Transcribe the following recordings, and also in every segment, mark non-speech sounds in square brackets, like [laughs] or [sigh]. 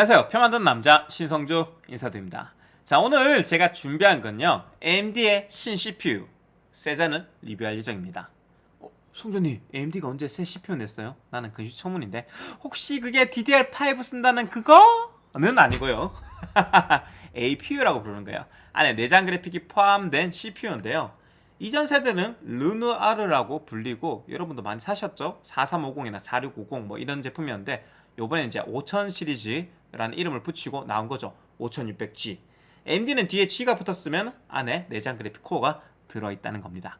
안녕하세요. 표 만드는 남자 신성주 인사드립니다. 자 오늘 제가 준비한 건요. AMD의 신 CPU 세자는 리뷰할 예정입니다. 어, 성준님 AMD가 언제 새 CPU 냈어요? 나는 근시초문인데. 혹시 그게 DDR5 쓴다는 그거는 아니고요. [laughs] APU라고 부르는 거예요. 안에 내장 그래픽이 포함된 CPU인데요. 이전 세대는 르누아르라고 불리고 여러분도 많이 사셨죠? 4350이나 4650 뭐 이런 제품이었는데 요번에 이제 5000 시리즈 라는 이름을 붙이고 나온 거죠. 5600G AMD는 뒤에 G가 붙었으면 안에 내장 그래픽 코어가 들어있다는 겁니다.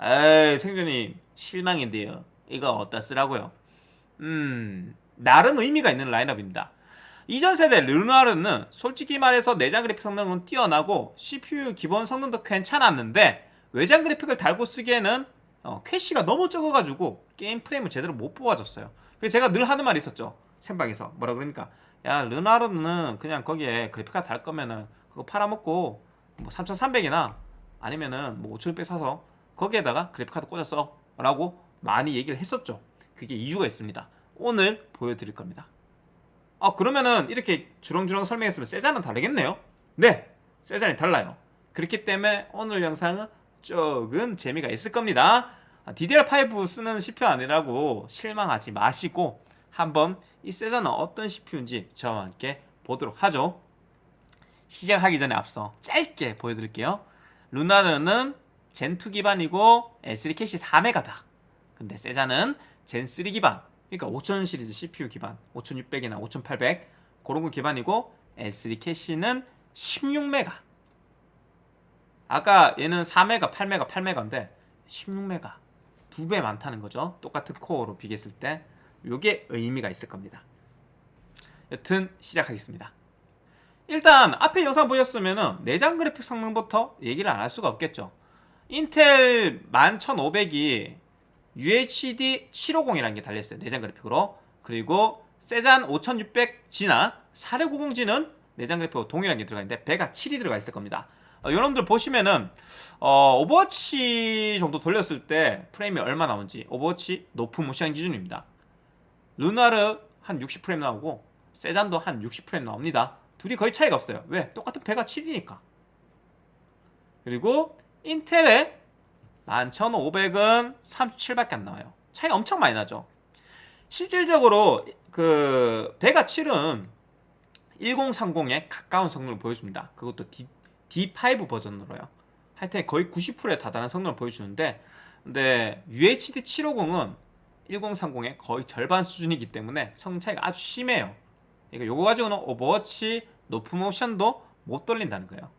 에이 생존님 실망인데요. 이거 어디다 쓰라고요? 음 나름 의미가 있는 라인업입니다. 이전 세대 르누아르는 솔직히 말해서 내장 그래픽 성능은 뛰어나고 CPU 기본 성능도 괜찮았는데 외장 그래픽을 달고 쓰기에는 어, 캐시가 너무 적어가지고 게임 프레임을 제대로 못 뽑아줬어요. 그래서 제가 늘 하는 말이 있었죠. 생방에서. 뭐라 그러니까 야 르나르는 그냥 거기에 그래픽카드 달 거면은 그거 팔아먹고 뭐 3300이나 아니면은 뭐 5600 사서 거기에다가 그래픽카드 꽂았어 라고 많이 얘기를 했었죠. 그게 이유가 있습니다. 오늘 보여드릴 겁니다. 아 그러면은 이렇게 주렁주렁 설명했으면 세자는 다르겠네요. 네 세자는 달라요. 그렇기 때문에 오늘 영상은 조금 재미가 있을 겁니다. DDR5 쓰는 CPU 아니라고 실망하지 마시고 한번 이 세자는 어떤 CPU인지 저와 함께 보도록 하죠. 시작하기 전에 앞서 짧게 보여드릴게요. 루나르는 젠2 기반이고 S3 캐시 4메가다. 근데 세자는 젠3 기반 그러니까 5000 시리즈 CPU 기반 5600이나 5800 그런 거 기반이고 S3 캐시는 16메가. 아까 얘는 4메가, 8메가, 8메가인데 16메가 두 배 많다는 거죠. 똑같은 코어로 비교했을 때 이게 의미가 있을 겁니다. 여튼 시작하겠습니다. 일단 앞에 영상 보셨으면 내장 그래픽 성능부터 얘기를 안 할 수가 없겠죠. 인텔 11500이 UHD 750이라는 게 달려있어요. 내장 그래픽으로. 그리고 세잔 5600G나 4650G는 내장 그래픽으로 동일한 게 들어가 있는데 배가 7이 들어가 있을 겁니다. 어, 여러분들 보시면은 어, 오버워치 정도 돌렸을 때 프레임이 얼마 나오는지 오버워치 높음 옵션 기준입니다 르누아르 한 60프레임 나오고 세잔도 한 60프레임 나옵니다. 둘이 거의 차이가 없어요. 왜? 똑같은 베가 7이니까. 그리고 인텔의 11500은 37밖에 안 나와요. 차이 엄청 많이 나죠. 실질적으로 그 베가 7은 1030에 가까운 성능을 보여줍니다. 그것도 D, D5 버전으로요. 하여튼 거의 90%에 다다른 성능을 보여주는데 근데 UHD 750은 1030의 거의 절반 수준이기 때문에 성능 차이가 아주 심해요. 그러니까 요거 가지고는 오버워치 높음 옵션도 못 돌린다는 거예요.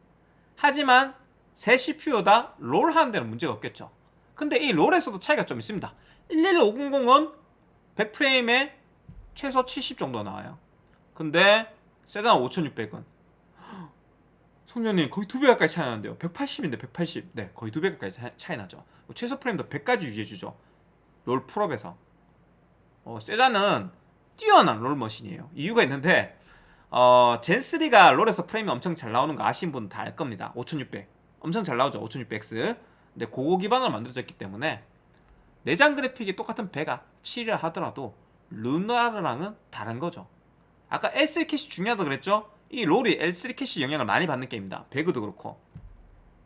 하지만 세 CPU 다 롤 하는 데는 문제가 없겠죠. 근데 이 롤에서도 차이가 좀 있습니다. 11500은 100프레임에 최소 70 정도 나와요. 근데 세단 5600은 송년님 거의 두 배 가까이 차이 나는데요. 180인데 180네 거의 두 배 가까이 차이 나죠. 뭐 최소 프레임도 100까지 유지해주죠 롤 풀업에서. 어, 세자는 뛰어난 롤 머신이에요. 이유가 있는데 어, 젠3가 롤에서 프레임이 엄청 잘 나오는 거 아신 분은 다알 겁니다. 5600 엄청 잘 나오죠 5600X 근데 고거 기반으로 만들어졌기 때문에 내장 그래픽이 똑같은 베가 7이라 하더라도 르누아르랑은 다른 거죠. 아까 L3 캐시 중요하다고 그랬죠? 이 롤이 L3 캐시 영향을 많이 받는 게임입니다. 배그도 그렇고.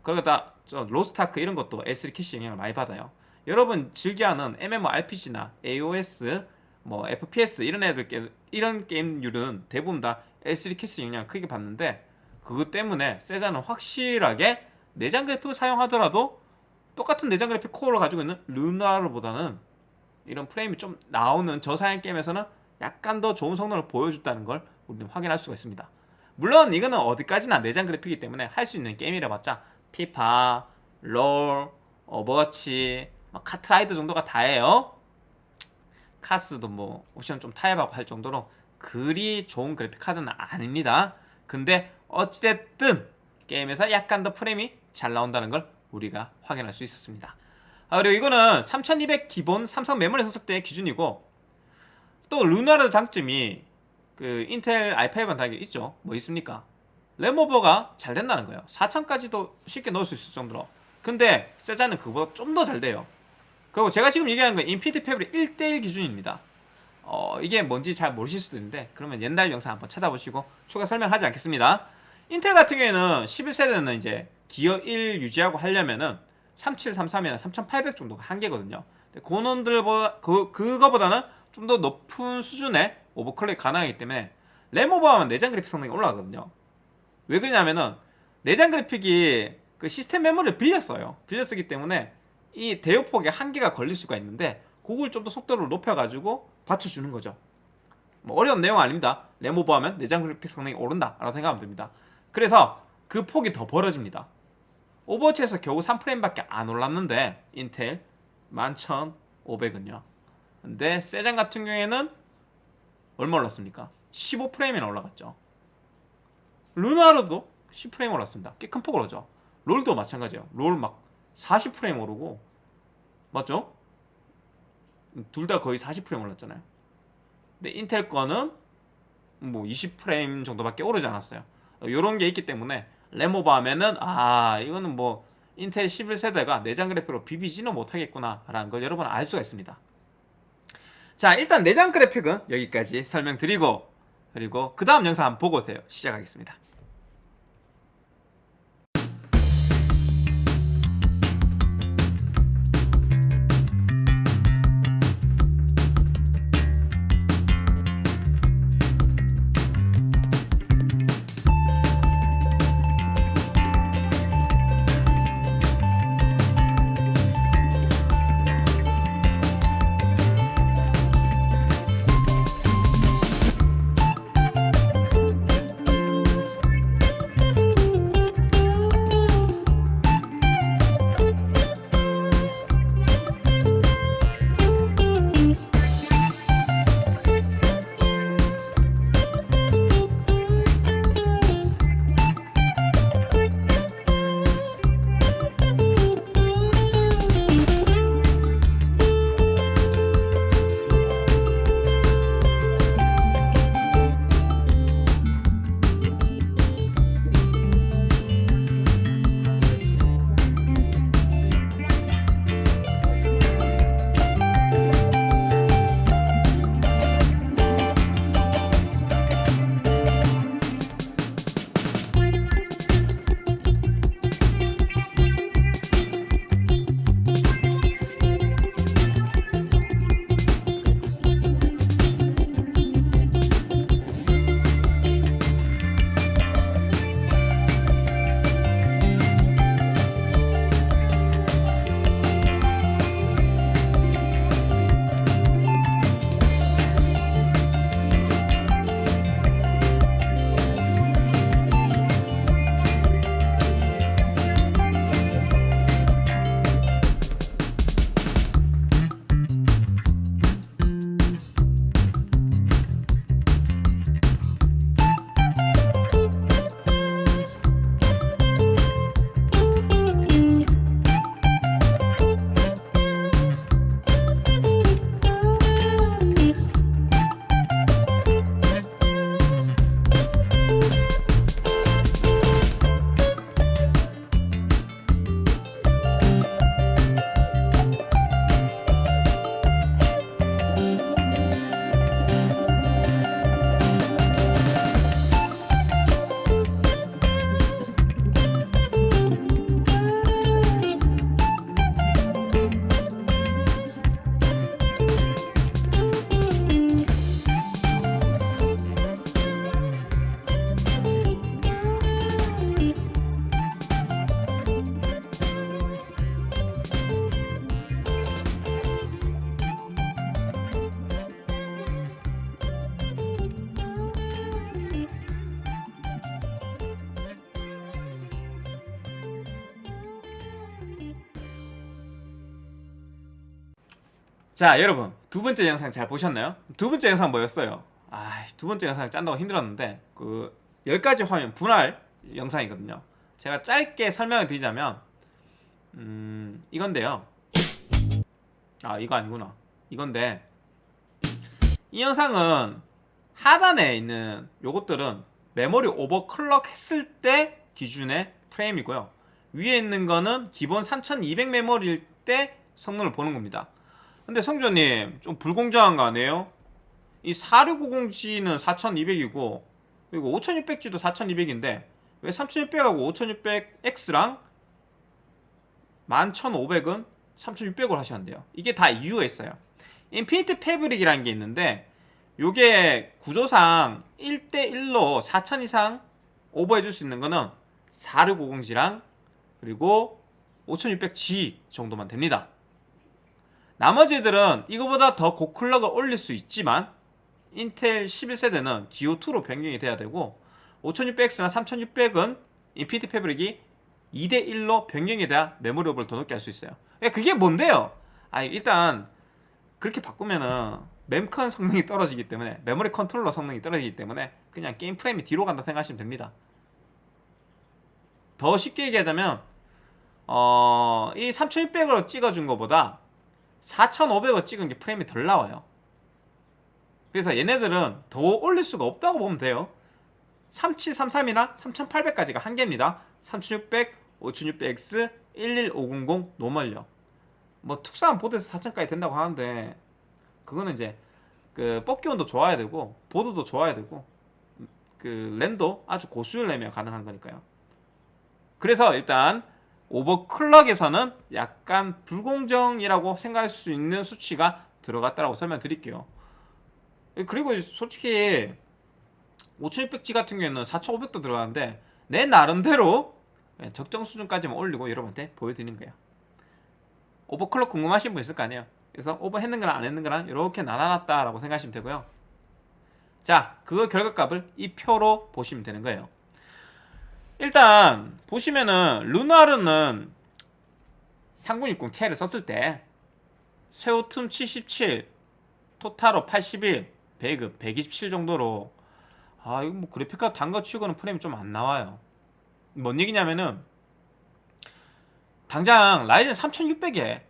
그러다 저 로스타크 이런 것도 L3 캐시 영향을 많이 받아요 여러분 즐겨하는 MMORPG나 AOS 뭐 FPS 이런 애들 게 이런 게임류는 대부분 다 L3 캐시 영향을 크게 받는데 그것 때문에 세잔은 확실하게 내장 그래픽을 사용하더라도 똑같은 내장 그래픽 코어를 가지고 있는 르누아르보다는 이런 프레임이 좀 나오는 저사양 게임에서는 약간 더 좋은 성능을 보여줬다는 걸 우리는 확인할 수가 있습니다. 물론 이거는 어디까지나 내장 그래픽이기 때문에 할 수 있는 게임이라 봤자. 피파, 롤, 오버워치, 뭐 카트라이더 정도가 다예요. 카스도 뭐 옵션 좀 타협하고 할 정도로 그리 좋은 그래픽 카드는 아닙니다. 근데 어찌됐든 게임에서 약간 더 프레임이 잘 나온다는 걸 우리가 확인할 수 있었습니다. 아, 그리고 이거는 3200 기본 삼성 메모리 썼을 때 기준이고 또 르누아르 장점이 그 인텔 i5는 다 있죠. 뭐 있습니까? 램오버가 잘 된다는 거예요. 4000까지도 쉽게 넣을 수 있을 정도로. 근데 세잔은 그거보다 좀 더 잘 돼요 그리고 제가 지금 얘기하는 건 Infinity Fabric 1대1 기준입니다 어, 이게 뭔지 잘 모르실 수도 있는데 그러면 옛날 영상 한번 찾아보시고 추가 설명하지 않겠습니다. 인텔 같은 경우에는 11세대는 이제 기어 1 유지하고 하려면은 3733이나 3800 정도가 한계거든요. 근데 그놈들보다 그 그거보다는 좀 더 높은 수준의 오버클럭이 가능하기 때문에 램 오버하면 내장 그래픽 성능이 올라가거든요. 왜 그러냐면은 내장 그래픽이 그 시스템 메모리를 빌렸어요. 빌려 쓰기 때문에 이 대역폭에 한계가 걸릴 수가 있는데 그걸 좀 더 속도를 높여가지고 받쳐주는 거죠. 뭐 어려운 내용 아닙니다. 램 오버하면 내장 그래픽 성능이 오른다 라고 생각하면 됩니다. 그래서 그 폭이 더 벌어집니다. 오버워치에서 겨우 3프레임밖에 안 올랐는데 인텔 11,500은요. 근데 세잔 같은 경우에는 얼마 올랐습니까? 15프레임이나 올라갔죠. 르누아르도 10프레임 올랐습니다. 꽤 큰폭 오르죠. 롤도 마찬가지예요. 롤 막 40프레임 오르고 맞죠? 둘 다 거의 40프레임 올랐잖아요. 근데 인텔 거는 뭐 20프레임 정도밖에 오르지 않았어요. 이런 게 있기 때문에 하면은 아 이거는 뭐 인텔 11세대가 내장 그래픽으로 비비지는 못하겠구나 라는 걸 여러분 알 수가 있습니다. 자 일단 내장 그래픽은 여기까지 설명드리고 그리고 그 다음 영상 보고 오세요. 시작하겠습니다. 자 여러분. 두 번째 영상 잘 보셨나요? 두 번째 영상 뭐였어요? 아두 번째 영상 짠다고 힘들었는데 그 10가지 화면 분할 영상이거든요. 제가 짧게 설명을 드리자면 음 이건데요. 아 이거 아니구나. 이건데 이 영상은 하단에 있는 요것들은 메모리 오버클럭 했을 때 기준의 프레임이고요. 위에 있는 거는 기본 3200 메모리일 때 성능을 보는 겁니다 근데 성조님 좀 불공정한 거 아니에요? 이 4650G는 4200이고 그리고 5600G도 4200인데 왜 3600하고 5600X랑 11500은 3600으로 하셨는데요. 이게 다 이유가 있어요. 인피니트 패브릭이라는 게 있는데 요게 구조상 1대1로 4000 이상 오버해줄 수 있는 거는 4650G랑 그리고 5600G 정도만 됩니다 나머지들은 이거보다 더 고클럭을 올릴 수 있지만 인텔 11세대는 기호2로 변경이 돼야 되고 5600X나 3600은 Infinity Fabric이 2대1로 변경이 돼야 메모리 오버를 더 높게 할 수 있어요 그게 뭔데요? 아 일단 그렇게 바꾸면은 mem컨 성능이 떨어지기 때문에 메모리 컨트롤러 성능이 떨어지기 때문에 그냥 게임 프레임이 뒤로 간다 생각하시면 됩니다 더 쉽게 얘기하자면 어, 이 3600으로 찍어준 것보다 4500을 찍은 게 프레임이 덜 나와요. 그래서 얘네들은 더 올릴 수가 없다고 보면 돼요. 3733이나 3800까지가 한계입니다. 3600, 5600X, 11500 노멀요. 뭐 특수한 보드에서 4000까지 된다고 하는데 그거는 이제 그 뽑기 온도 좋아야 되고 보드도 좋아야 되고 그 램도 아주 고수율 내면 가능한 거니까요. 그래서 일단 오버클럭에서는 약간 불공정이라고 생각할 수 있는 수치가 들어갔다라고 설명드릴게요. 그리고 솔직히 5600G 같은 경우에는 4500도 들어가는데 내 나름대로 적정 수준까지만 올리고 여러분한테 보여드리는 거예요. 오버클럭 궁금하신 분 있을 거 아니에요. 그래서 오버했는 거랑 안 했는 거랑 이렇게 나눠놨다라고 생각하시면 되고요. 자, 그 결과값을 이 표로 보시면 되는 거예요 일단 보시면은 루나르는 3060K를 썼을 때 세오툼 77 토타로 81 배급 127 정도로 아 이거 뭐 그래픽카드 단거 치고는 프레임이 좀 안 나와요. 뭔 얘기냐면은 당장 라이젠 3600에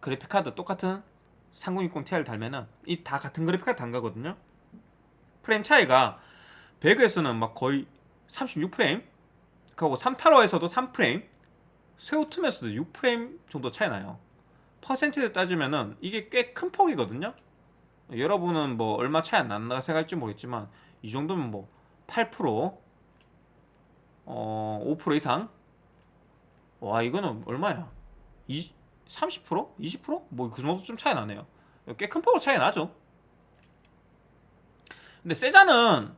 그래픽카드 똑같은 3060ti를 달면은 이 다 같은 그래픽카드 단 거거든요. 프레임 차이가 배그에서는 막 거의 36프레임 그리고 3타로에서도 3프레임 세우툼에서도 6프레임 정도 차이 나요 퍼센티지 따지면은 이게 꽤 큰 폭이거든요 여러분은 뭐 얼마 차이 안 난다 생각할지 모르겠지만 이 정도면 뭐 8% 어, 5% 이상 와 이거는 얼마야 2, 30%? 20%? 뭐 그 정도 좀 차이 나네요 꽤 큰 폭으로 차이 나죠 근데 세자는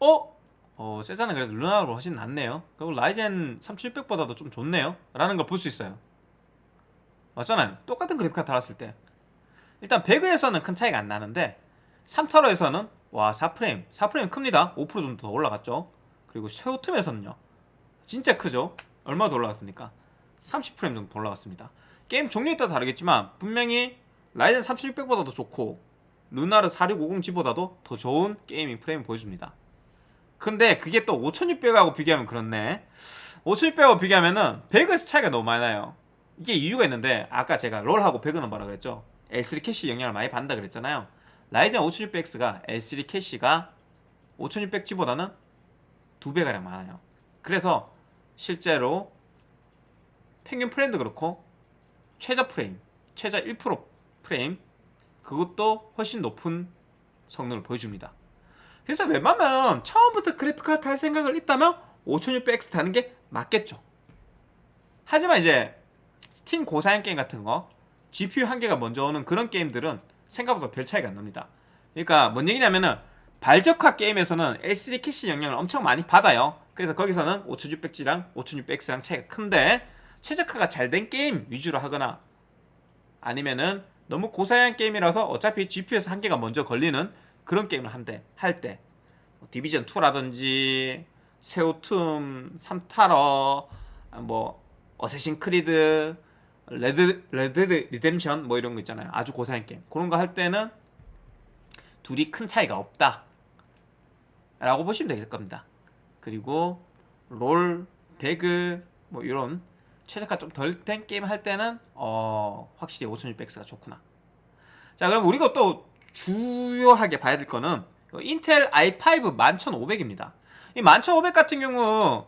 어? 어 세자는 그래도 루나보다 훨씬 낫네요. 그리고 라이젠 3600보다도 좀 좋네요. 라는 걸 볼 수 있어요. 맞잖아요. 똑같은 그래픽카드 달았을 때. 일단 배그에서는 큰 차이가 안 나는데 3타로에서는 와 4프레임. 4프레임 큽니다. 5% 정도 더 올라갔죠. 그리고 섀오툼에서는요. 진짜 크죠. 얼마 더 올라갔습니까? 30프레임 정도 더 올라갔습니다. 게임 종류에 따라 다르겠지만 분명히 라이젠 3600보다도 좋고 르누아르 4650G보다도 더 좋은 gaming 프레임 보여줍니다 근데 그게 또 5600하고 비교하면 그렇네. 5600하고 비교하면은 배그에서 차이가 너무 많이 나요. 이게 이유가 있는데 아까 제가 롤하고 배그는 뭐라 그랬죠? L3 캐시 영향을 많이 받는다 그랬잖아요. 라이젠 5600X가 L3 캐시가 5600G보다는 두 배가량 많아요. 그래서 실제로 평균 프레임도 그렇고 최저 프레임 최저 1% 프레임 그것도 훨씬 높은 성능을 보여줍니다 그래서 웬만하면 처음부터 그래픽카드 탈 생각을 있다면 5600X 타는 게 맞겠죠. 하지만 이제 스팀 고사양 게임 같은 거 GPU 한계가 먼저 오는 그런 게임들은 생각보다 별 차이가 안 납니다. 그러니까 뭔 얘기냐면은 발적화 게임에서는 L3 캐시 영향을 엄청 많이 받아요. 그래서 거기서는 5600G랑 5600X랑 차이가 큰데 최적화가 잘 된 게임 위주로 하거나 아니면은 너무 고사양 게임이라서 어차피 GPU에서 한계가 먼저 걸리는 그런 게임을 한대 할때 뭐 디비전 2라든지 섀오툼 3타러 뭐 어쌔신 크리드 레드 레드 리뎀션 뭐 이런 거 있잖아요. 아주 고사양 게임. 그런 거 할 때는 둘이 큰 차이가 없다. 라고 보시면 될 겁니다. 그리고 롤, 배그 뭐 이런 최적화 좀덜 된 게임 할 때는 어 확실히 5600X가 좋구나. 자, 그럼 우리가 또 주요하게 봐야 될 거는 인텔 i5 11500입니다. 이 11500 같은 경우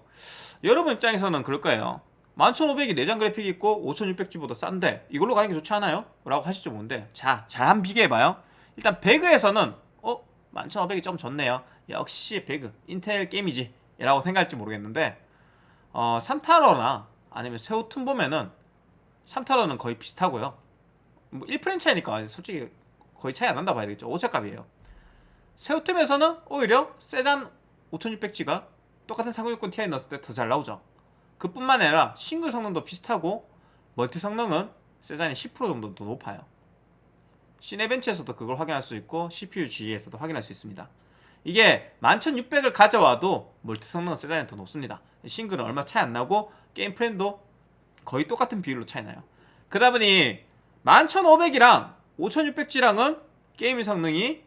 여러분 입장에서는 그럴 거예요. 11500이 내장 그래픽이 있고 5600G보다 싼데 이걸로 가는 게 좋지 않아요? 라고 하시죠 뭔데 자, 잘 한번 비교해봐요 일단 배그에서는 어? 11,500이 좀 좋네요. 역시 배그 인텔 게임이지 라고 생각할지 모르겠는데 어, 삼타로나 아니면 세우툰 보면은 삼타로는 거의 비슷하고요. 뭐 1프레임 차이니까 솔직히 거의 차이 안 난다 봐야 되겠죠. 오차값이에요. 세우툼에서는 오히려 세잔 5600G가 똑같은 3060 Ti 넣었을 때 더 잘 나오죠. 그뿐만 아니라 싱글 성능도 비슷하고 멀티 성능은 세잔이 10% 정도 더 높아요. Cinebench에서도 그걸 확인할 수 있고 CPU-Z에서도 확인할 수 있습니다. 이게 11600을 가져와도 멀티 성능은 세잔이 더 높습니다. 싱글은 얼마 차이 안 나고 게임 프레임도 거의 똑같은 비율로 차이 나요. 그러다 보니 11500이랑 5600G랑은 게임 성능이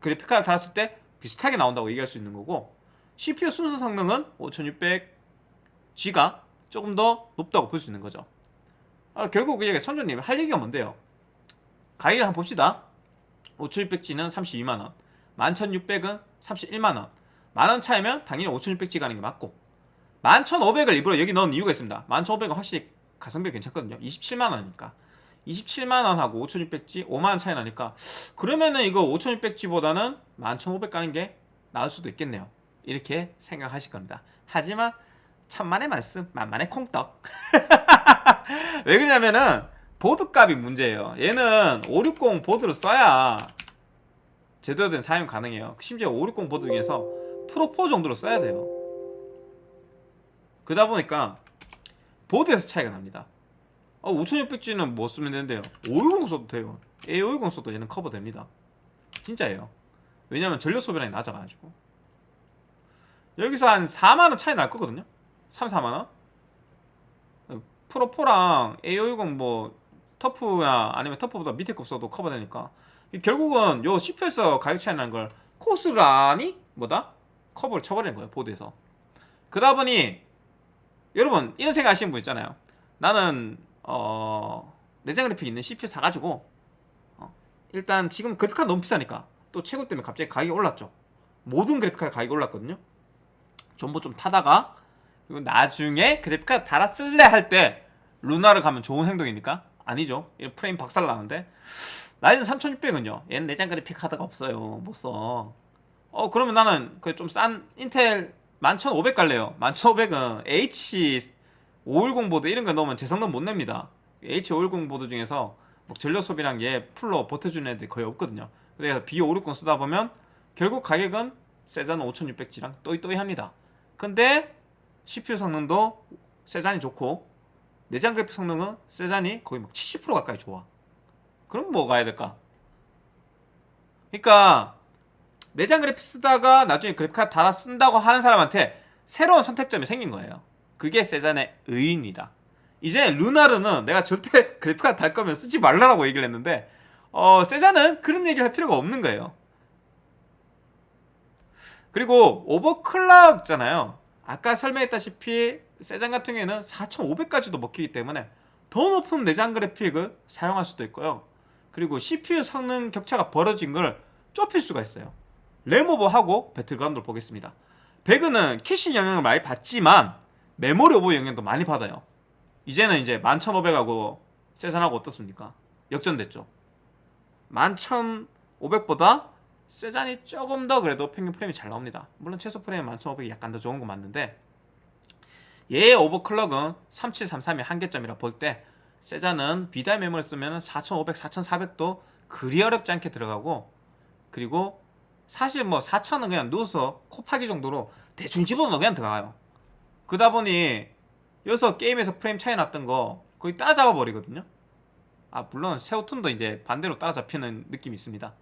그래픽카드 달았을 때 비슷하게 나온다고 얘기할 수 있는 거고 CPU 순수 성능은 5600G가 조금 더 높다고 볼 수 있는 거죠. 아, 결국 이게 선조님 할 얘기가 뭔데요? 가격을 한번 봅시다. 5600G는 32만원, 11600은 31만원. 만원 차이면 당연히 5600G 가는 게 맞고 11500을 일부러 여기 넣은 이유가 있습니다. 11500은 확실히 가성비 괜찮거든요. 27만원이니까. 27만원 하고 5600G 5만원 차이 나니까 그러면은 이거 5600G보다는 11500 가는 게 나을 수도 있겠네요. 이렇게 생각하실 겁니다. 하지만 천만의 말씀, 만만의 콩떡. [laughs] 왜 그러냐면은 보드 값이 문제예요. 얘는 560 보드를 써야 제대로 된 사용 가능해요. 심지어 560 보드 중에서 프로4 정도로 써야 돼요. 그러다 보니까 보드에서 차이가 납니다. 어, 5600G는 뭐 쓰면 되는데요? 510 써도 돼요. A510 써도 얘는 커버됩니다. 진짜예요. 왜냐면 전력 소비량이 낮아가지고. 여기서 한 4만원 차이 날 거거든요? 3, 4만원? 프로4랑 A510 뭐 터프나 아니면 터프보다 밑에 급 써도 커버되니까 결국은 요 CPU에서 가격 차이 나는 걸 코스란이 뭐다? 커버를 쳐버리는 거예요 보드에서 그러다 보니 여러분 이런 생각 하시는 분 있잖아요 나는 어 내장 그래픽 있는 CPU 사가지고 어, 일단 지금 그래픽카드 너무 비싸니까 또 채굴 때문에 갑자기 가격이 올랐죠. 모든 그래픽카드 가격이 올랐거든요. 전부 좀 타다가 그리고 나중에 그래픽카드 달아 쓸래 할 때 르누아르를 가면 좋은 행동입니까? 아니죠. 이 프레임 박살 나는데. 라이젠 3600은요 얘는 내장 그래픽 카드가 없어요. 못써. 어 그러면 나는 그 좀 싼 인텔 11500 갈래요. 11500은 H510 보드 이런 거 넣으면 제 성능 못 냅니다. H510 보드 중에서 뭐 전력 소비량 얘 풀로 버텨주는 애들이 거의 없거든요. 그래서 B560 쓰다 보면 결국 가격은 세잔 5600G랑 또이또이합니다. 근데 CPU 성능도 세잔이 좋고 내장 그래픽 성능은 세잔이 거의 막 70% 가까이 좋아. 그럼 뭐 가야 될까? 그러니까 내장 그래픽 쓰다가 나중에 그래픽카드 달아 쓴다고 하는 사람한테 새로운 선택점이 생긴 거예요 그게 세잔의 의의입니다. 이제 루나르는 내가 절대 [laughs] 그래픽카드 달 거면 쓰지 말라고 얘기를 했는데 어, 세잔은 그런 얘기를 할 필요가 없는 거예요. 그리고 오버클럭잖아요. 아까 설명했다시피 세잔 같은 경우에는 4500까지도 먹히기 때문에 더 높은 내장 그래픽을 사용할 수도 있고요. 그리고 CPU 성능 격차가 벌어진 걸 좁힐 수가 있어요. 램오버하고 배틀그라운드를 보겠습니다. 배그는 캐시 영향을 많이 받지만 메모리 오버 영향도 많이 받아요. 이제는 이제 11500하고 세잔하고 어떻습니까? 역전됐죠. 11500보다 세잔이 조금 더 그래도 평균 프레임이 잘 나옵니다. 물론 최소 프레임 11500이 약간 더 좋은 건 맞는데 얘의 오버클럭은 3733의 한계점이라 볼 때 세잔은 비달 메모리 쓰면 4500, 4400도 그리 어렵지 않게 들어가고 그리고 사실 뭐 4000은 그냥 누워서 코 파기 정도로 대충 집어넣어 그냥 들어가요 그러다 보니 여기서 게임에서 프레임 차이 났던 거 거의 따라잡아 버리거든요. 아 물론 세우툰도 이제 반대로 따라잡히는 느낌이 있습니다.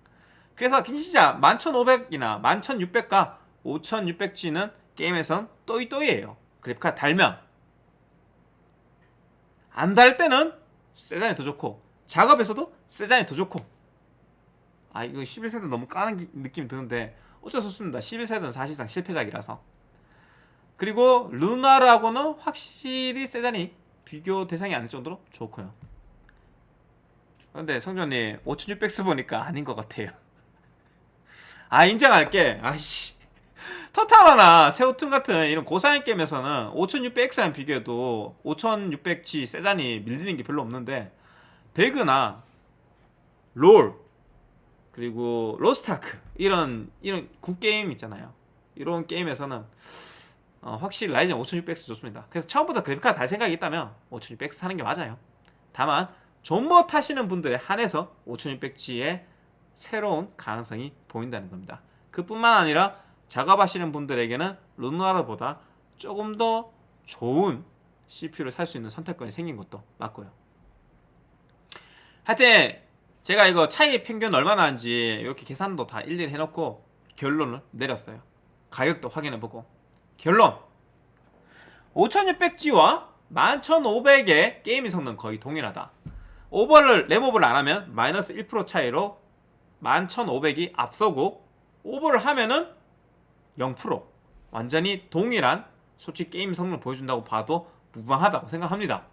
그래서 진짜 11500이나 11600과 5600G는 게임에선 또이또이에요. 그래픽카드 달면. 안 달 때는 세잔이 더 좋고 작업에서도 세잔이 더 좋고. 아 이거 11세대 너무 까는 기- 느낌이 드는데 어쩔 수 없습니다. 11세대는 사실상 실패작이라서 그리고 루나르하고는 확실히 세잔이 비교 대상이 아닐 정도로 좋고요. 근데 성전님 5600 쓰보니까 아닌 것 같아요. [laughs] 아 인정할게. 아이씨. 토탈워나 세우툰 같은 이런 고사양 게임에서는 5600X랑 비교해도 5600G 세잔이 밀리는 게 별로 없는데 배그나 롤 그리고 로스타크 이런 이런 구게임 있잖아요. 이런 게임에서는 어, 확실히 라이젠 5600X 좋습니다. 그래서 처음부터 그래픽카드 달 생각이 있다면 5600X 사는 게 맞아요. 다만 존버 타시는 분들에 한해서 5600G의 새로운 가능성이 보인다는 겁니다. 그뿐만 아니라 작업하시는 분들에게는 루나르보다 조금 더 좋은 CPU를 살 수 있는 선택권이 생긴 것도 맞고요. 하여튼 제가 이거 차이 평균 얼마나 하는지 이렇게 계산도 다 일일이 해놓고 결론을 내렸어요. 가격도 확인해보고 결론. 5600G와 11500의 gaming 성능 거의 동일하다. 오버를 램오버를 안하면 마이너스 1% 차이로 11500이 앞서고 오버를 하면은 0% 완전히 동일한 솔직히 게임 성능을 보여준다고 봐도 무방하다고 생각합니다.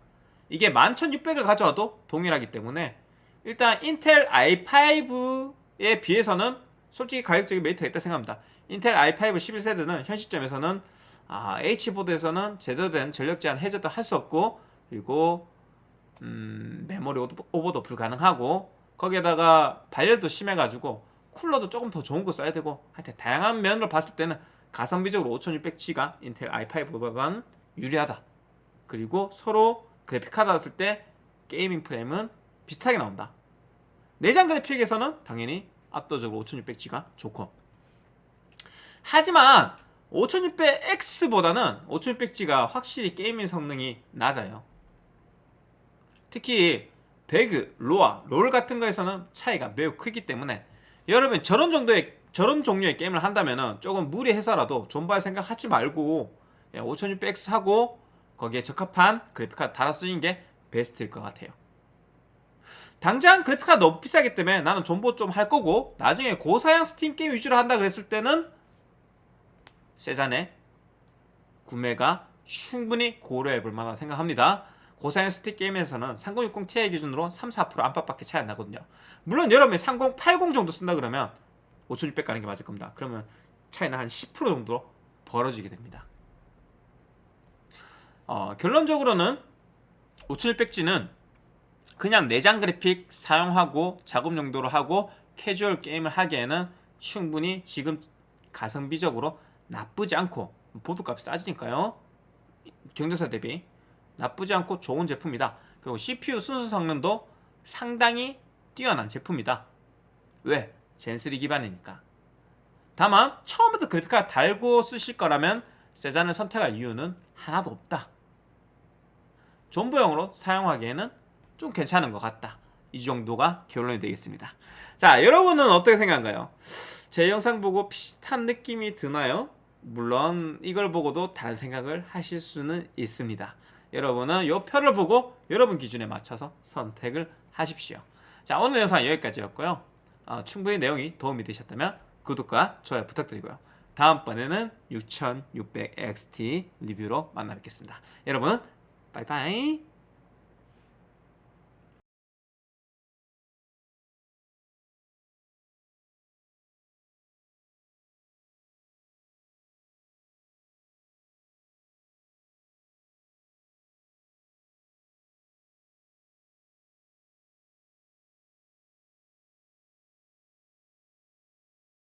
이게 11600을 가져와도 동일하기 때문에 일단 인텔 i5에 비해서는 솔직히 가격적인 메리트가 있다 생각합니다 인텔 i5 11세대는 현 시점에서는 아, H보드에서는 제대로 된 전력 제한 해제도 할 수 없고 그리고 음, 메모리 오버- 오버도 불가능하고 거기에다가 발열도 심해가지고 쿨러도 조금 더 좋은 거 써야 되고 하여튼 다양한 면으로 봤을 때는 가성비적으로 5600G가 인텔 i5보다는 유리하다. 그리고 서로 그래픽카드 달았을 때 gaming 프레임은 비슷하게 나온다. 내장 그래픽에서는 당연히 압도적으로 5600G가 좋고 하지만 5600X보다는 5600G가 확실히 게이밍 성능이 낮아요 특히 배그, 로아, 롤 같은 거에서는 차이가 매우 크기 때문에 여러분 저런 정도의 저런 종류의 게임을 한다면은 조금 무리해서라도 존버할 생각 하지 말고 5600X 사고 거기에 적합한 그래픽카드 달아 쓰는 게 베스트일 것 같아요. 당장 그래픽카드 너무 비싸기 때문에 나는 존버 좀 할 거고 나중에 고사양 스팀 게임 위주로 한다 그랬을 때는 세잔의 구매가 충분히 고려해 볼 만하다 생각합니다. 고사양 스팀 게임에서는 3060 Ti 기준으로 3, 4% 안팎밖에 차이 안 나거든요. 물론 여러분이 3080 정도 쓴다 그러면 5600 가는 게 맞을 겁니다. 그러면 차이는 한 10% 정도 벌어지게 됩니다. 어, 결론적으로는 5600G는 그냥 내장 그래픽 사용하고 작업 용도로 하고 캐주얼 게임을 하기에는 충분히 지금 가성비적으로 나쁘지 않고 보드값이 싸지니까요. 경제사 대비 나쁘지 않고 좋은 제품이다. 그리고 CPU 순수 성능도 상당히 뛰어난 제품이다. 왜? 젠3 기반이니까. 다만 처음부터 그래픽카드 달고 쓰실 거라면 세잔을 선택할 이유는 하나도 없다. 존버용으로 사용하기에는 좀 괜찮은 것 같다. 이 정도가 결론이 되겠습니다. 자, 여러분은 어떻게 생각한가요? 제 영상 보고 비슷한 느낌이 드나요? 물론 이걸 보고도 다른 생각을 하실 수는 있습니다. 여러분은 이 표를 보고 여러분 기준에 맞춰서 선택을 하십시오. 자, 오늘 영상 여기까지였고요. 어, 충분히 내용이 도움이 되셨다면 구독과 좋아요 부탁드리고요. 다음번에는 6600XT 리뷰로 만나 뵙겠습니다. 여러분, 바이바이.